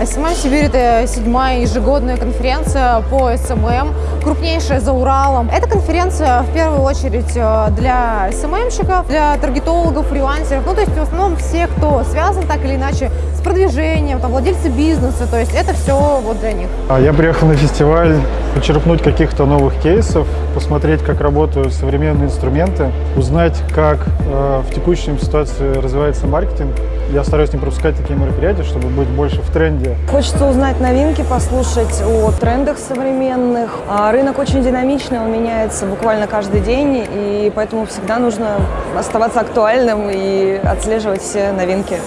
SMM Сибирь – это седьмая ежегодная конференция по SMM, крупнейшая за Уралом. Эта конференция в первую очередь э, для SMM-щиков, для таргетологов, фрилансеров, ну то есть в основном все, кто связан так или иначе с продвижением, там, владельцы бизнеса, то есть это все вот для них. А Я приехал на фестиваль почерпнуть каких-то новых кейсов, посмотреть, как работают современные инструменты, узнать, как э, в текущей ситуации развивается маркетинг. Я стараюсь не пропускать такие мероприятия, чтобы быть больше в тренде. Хочется узнать новинки, послушать о трендах современных. А рынок очень динамичный, он меняется буквально каждый день, и поэтому всегда нужно оставаться актуальным и отслеживать все новинки.